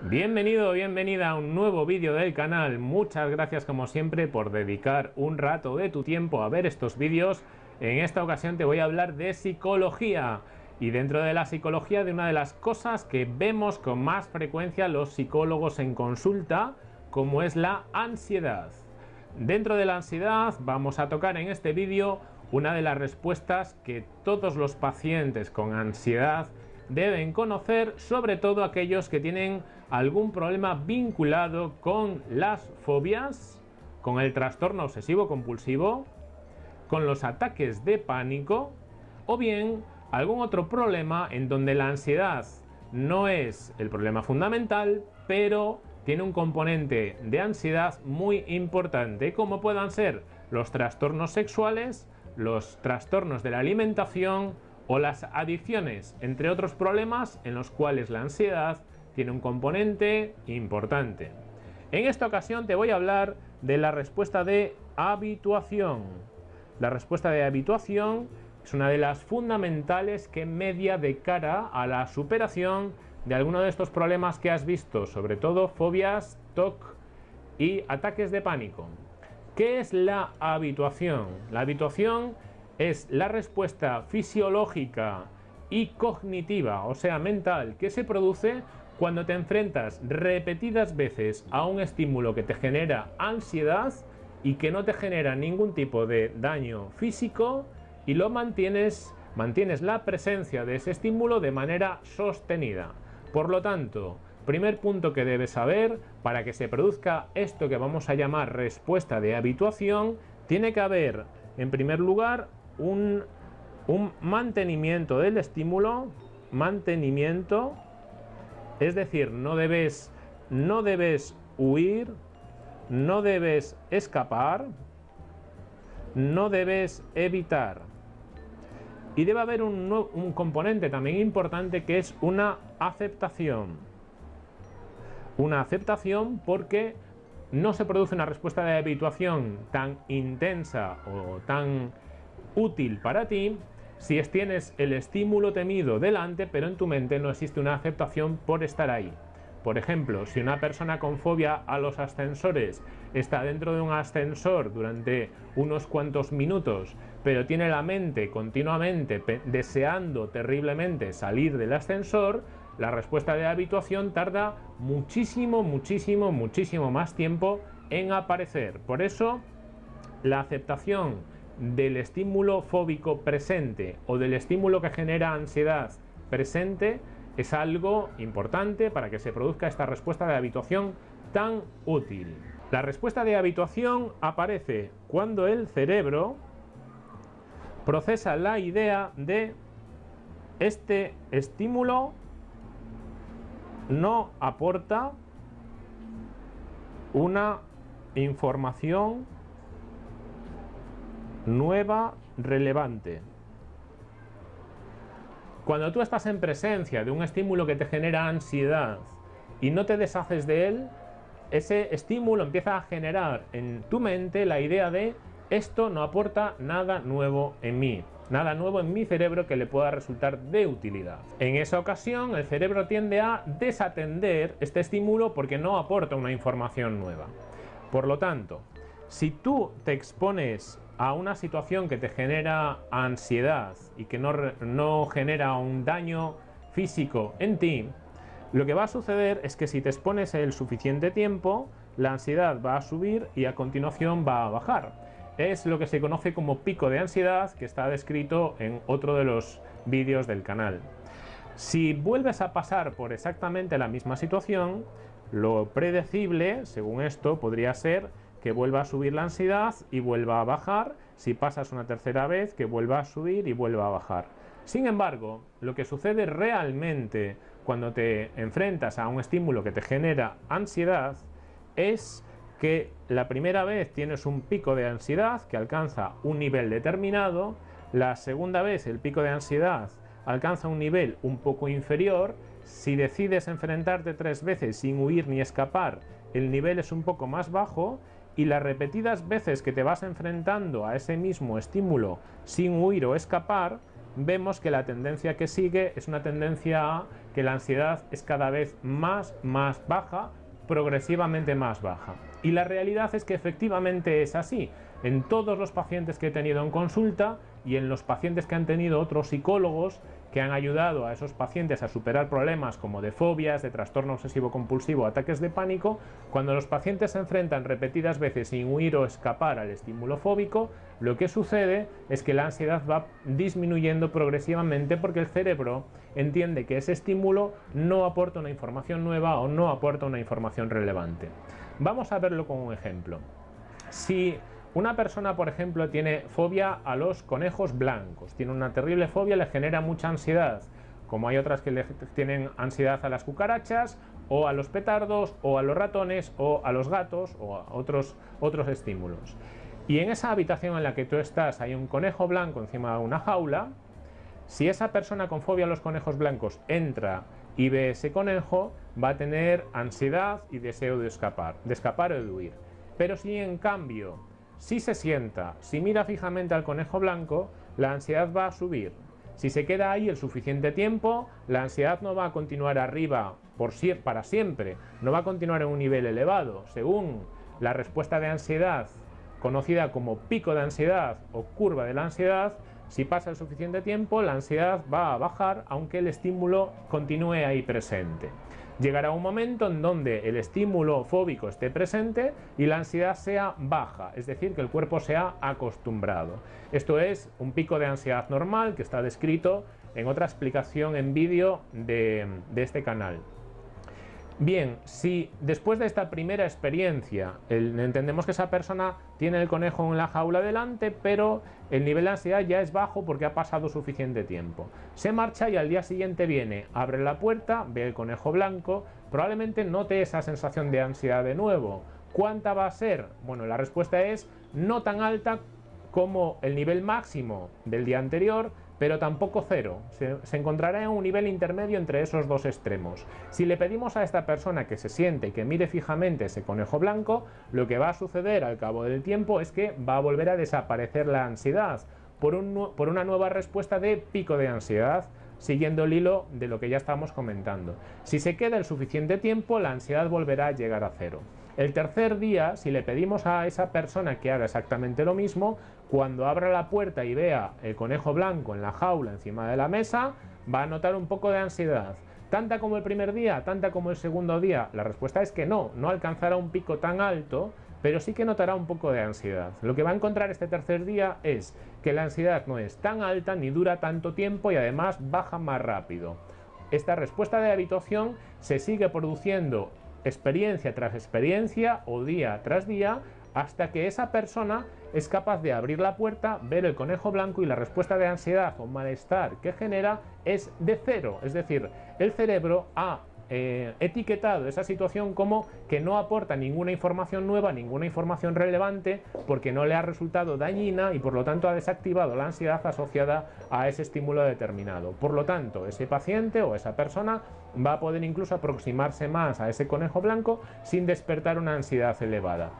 Bienvenido bienvenida a un nuevo vídeo del canal. Muchas gracias como siempre por dedicar un rato de tu tiempo a ver estos vídeos. En esta ocasión te voy a hablar de psicología y dentro de la psicología de una de las cosas que vemos con más frecuencia los psicólogos en consulta como es la ansiedad. Dentro de la ansiedad vamos a tocar en este vídeo una de las respuestas que todos los pacientes con ansiedad deben conocer, sobre todo aquellos que tienen algún problema vinculado con las fobias, con el trastorno obsesivo compulsivo, con los ataques de pánico o bien algún otro problema en donde la ansiedad no es el problema fundamental, pero tiene un componente de ansiedad muy importante, como puedan ser los trastornos sexuales, los trastornos de la alimentación o las adicciones, entre otros problemas en los cuales la ansiedad tiene un componente importante. En esta ocasión te voy a hablar de la respuesta de habituación. La respuesta de habituación es una de las fundamentales que media de cara a la superación de alguno de estos problemas que has visto, sobre todo fobias, TOC y ataques de pánico. ¿Qué es la habituación? La habituación es la respuesta fisiológica y cognitiva, o sea mental, que se produce cuando te enfrentas repetidas veces a un estímulo que te genera ansiedad y que no te genera ningún tipo de daño físico y lo mantienes, mantienes la presencia de ese estímulo de manera sostenida. Por lo tanto, primer punto que debes saber, para que se produzca esto que vamos a llamar respuesta de habituación, tiene que haber, en primer lugar, un, un mantenimiento del estímulo, mantenimiento, es decir, no debes, no debes huir, no debes escapar, no debes evitar. Y debe haber un, un, componente también importante que es una aceptación. Una aceptación porque no se produce una respuesta de habituación tan intensa o tan útil para ti si tienes el estímulo temido delante pero en tu mente no existe una aceptación por estar ahí. Por ejemplo, si una persona con fobia a los ascensores está dentro de un ascensor durante unos cuantos minutos, pero tiene la mente continuamente deseando terriblemente salir del ascensor, la respuesta de habituación tarda muchísimo, muchísimo, muchísimo más tiempo en aparecer. Por eso, la aceptación del estímulo fóbico presente o del estímulo que genera ansiedad presente es algo importante para que se produzca esta respuesta de habituación tan útil. La respuesta de habituación aparece cuando el cerebro procesa la idea de este estímulo no aporta una información nueva relevante. Cuando tú estás en presencia de un estímulo que te genera ansiedad y no te deshaces de él, ese estímulo empieza a generar en tu mente la idea de esto no aporta nada nuevo en mí, nada nuevo en mi cerebro que le pueda resultar de utilidad. En esa ocasión el cerebro tiende a desatender este estímulo porque no aporta una información nueva. Por lo tanto, si tú te expones a una situación que te genera ansiedad y que no, no, genera un daño físico en ti, lo que va a suceder es que si te expones el suficiente tiempo, la ansiedad va a subir y a continuación va a bajar. Es lo que se conoce como pico de ansiedad que está descrito en otro de los vídeos del canal. Si vuelves a pasar por exactamente la misma situación, lo predecible, según esto, podría ser que vuelva a subir la ansiedad y vuelva a bajar, si pasas una tercera vez que vuelva a subir y vuelva a bajar. Sin embargo, lo que sucede realmente cuando te enfrentas a un estímulo que te genera ansiedad es que la primera vez tienes un pico de ansiedad que alcanza un nivel determinado, la segunda vez el pico de ansiedad alcanza un nivel un poco inferior, si decides enfrentarte tres veces sin huir ni escapar, el nivel es un poco más bajo y las repetidas veces que te vas enfrentando a ese mismo estímulo sin huir o escapar, vemos que la tendencia que sigue es una tendencia que la ansiedad es cada vez más, más baja, progresivamente más baja. Y la realidad es que efectivamente es así. En todos los pacientes que he tenido en consulta y en los pacientes que han tenido otros psicólogos que han ayudado a esos pacientes a superar problemas como de fobias, de trastorno obsesivo compulsivo, ataques de pánico, cuando los pacientes se enfrentan repetidas veces sin huir o escapar al estímulo fóbico, lo que sucede es que la ansiedad va disminuyendo progresivamente porque el cerebro entiende que ese estímulo no aporta una información nueva o no aporta una información relevante. Vamos a verlo con un ejemplo. Si una persona, por ejemplo, tiene fobia a los conejos blancos, tiene una terrible fobia, le genera mucha ansiedad, como hay otras que le tienen ansiedad a las cucarachas, o a los petardos, o a los ratones, o a los gatos, o a otros, otros estímulos. Y en esa habitación en la que tú estás hay un conejo blanco encima de una jaula, si esa persona con fobia a los conejos blancos entra y ve ese conejo, va a tener ansiedad y deseo de escapar, de escapar o de huir. Pero si en cambio si se sienta, si mira fijamente al conejo blanco, la ansiedad va a subir. Si se queda ahí el suficiente tiempo, la ansiedad no va a continuar arriba por para siempre, no va a continuar en un nivel elevado. Según la respuesta de ansiedad, conocida como pico de ansiedad o curva de la ansiedad, si pasa el suficiente tiempo, la ansiedad va a bajar aunque el estímulo continúe ahí presente. Llegará un momento en donde el estímulo fóbico esté presente y la ansiedad sea baja, es decir, que el cuerpo sea acostumbrado. Esto es un pico de ansiedad normal que está descrito en otra explicación en vídeo de, de este canal. Bien, si después de esta primera experiencia entendemos que esa persona tiene el conejo en la jaula delante, pero el nivel de ansiedad ya es bajo porque ha pasado suficiente tiempo. Se marcha y al día siguiente viene, abre la puerta, ve el conejo blanco, probablemente note esa sensación de ansiedad de nuevo. ¿Cuánta va a ser? Bueno, la respuesta es no tan alta como el nivel máximo del día anterior, pero tampoco cero. Se, encontrará en un nivel intermedio entre esos dos extremos. Si le pedimos a esta persona que se siente y que mire fijamente ese conejo blanco, lo que va a suceder al cabo del tiempo es que va a volver a desaparecer la ansiedad por, por una nueva respuesta de pico de ansiedad siguiendo el hilo de lo que ya estamos comentando. Si se queda el suficiente tiempo, la ansiedad volverá a llegar a cero. El tercer día, si le pedimos a esa persona que haga exactamente lo mismo, cuando abra la puerta y vea el conejo blanco en la jaula encima de la mesa, va a notar un poco de ansiedad. ¿Tanta como el primer día? ¿Tanta como el segundo día? La respuesta es que no, no alcanzará un pico tan alto, pero sí que notará un poco de ansiedad. Lo que va a encontrar este tercer día es que la ansiedad no es tan alta ni dura tanto tiempo y además baja más rápido. Esta respuesta de habituación se sigue produciendo experiencia tras experiencia o día tras día hasta que esa persona es capaz de abrir la puerta, ver el conejo blanco y la respuesta de ansiedad o malestar que genera es de cero. Es decir, el cerebro ha eh, etiquetado esa situación como que no aporta ninguna información nueva, ninguna información relevante, porque no le ha resultado dañina y por lo tanto ha desactivado la ansiedad asociada a ese estímulo determinado. Por lo tanto, ese paciente o esa persona va a poder incluso aproximarse más a ese conejo blanco sin despertar una ansiedad elevada.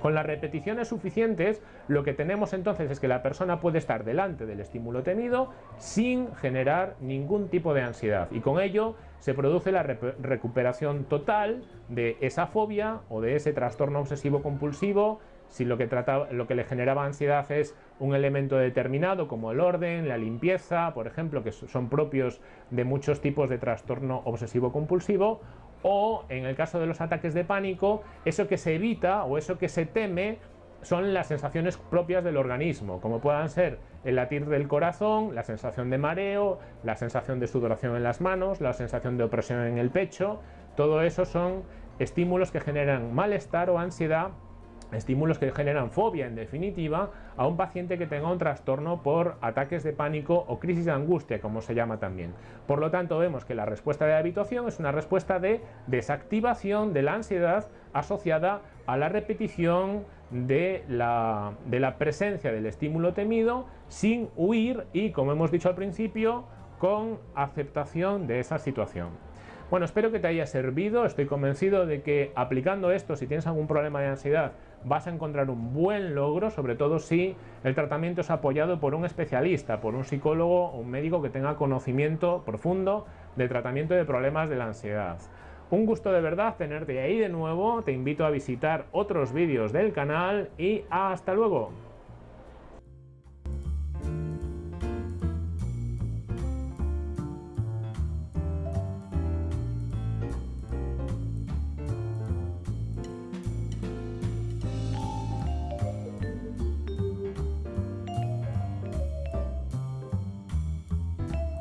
Con las repeticiones suficientes, lo que tenemos entonces es que la persona puede estar delante del estímulo temido sin generar ningún tipo de ansiedad. Y con ello se produce la recuperación total de esa fobia o de ese trastorno obsesivo compulsivo si lo que, lo que le generaba ansiedad es un elemento determinado como el orden, la limpieza, por ejemplo, que son propios de muchos tipos de trastorno obsesivo compulsivo, o en el caso de los ataques de pánico, eso que se evita o eso que se teme son las sensaciones propias del organismo, como puedan ser el latir del corazón, la sensación de mareo, la sensación de sudoración en las manos, la sensación de opresión en el pecho, todo eso son estímulos que generan malestar o ansiedad estímulos que generan fobia en definitiva a un paciente que tenga un trastorno por ataques de pánico o crisis de angustia como se llama también. Por lo tanto vemos que la respuesta de habituación es una respuesta de desactivación de la ansiedad asociada a la repetición de la, de la presencia del estímulo temido sin huir y como hemos dicho al principio con aceptación de esa situación. Bueno, espero que te haya servido, estoy convencido de que aplicando esto, si tienes algún problema de ansiedad, vas a encontrar un buen logro, sobre todo si el tratamiento es apoyado por un especialista, por un psicólogo o un médico que tenga conocimiento profundo de tratamiento de problemas de la ansiedad. Un gusto de verdad tenerte ahí de nuevo, te invito a visitar otros vídeos del canal y hasta luego.